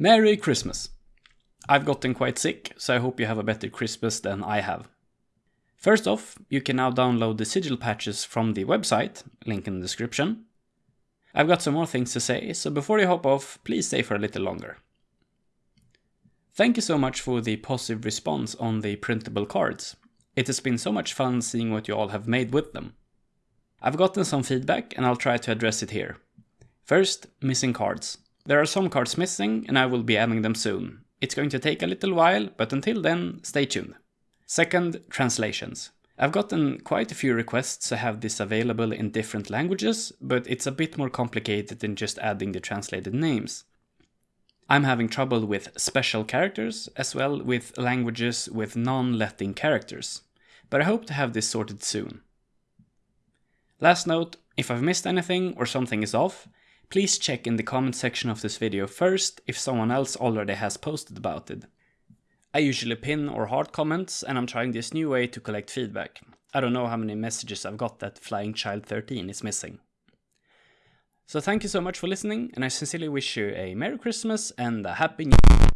Merry Christmas! I've gotten quite sick, so I hope you have a better Christmas than I have. First off, you can now download the sigil patches from the website, link in the description. I've got some more things to say, so before you hop off, please stay for a little longer. Thank you so much for the positive response on the printable cards. It has been so much fun seeing what you all have made with them. I've gotten some feedback and I'll try to address it here. First, missing cards. There are some cards missing and I will be adding them soon. It's going to take a little while, but until then, stay tuned. Second, translations. I've gotten quite a few requests to have this available in different languages, but it's a bit more complicated than just adding the translated names. I'm having trouble with special characters, as well with languages with non-Latin characters, but I hope to have this sorted soon. Last note, if I've missed anything or something is off, Please check in the comment section of this video first if someone else already has posted about it. I usually pin or heart comments and I'm trying this new way to collect feedback. I don't know how many messages I've got that Flying Child 13 is missing. So thank you so much for listening and I sincerely wish you a Merry Christmas and a Happy New Year.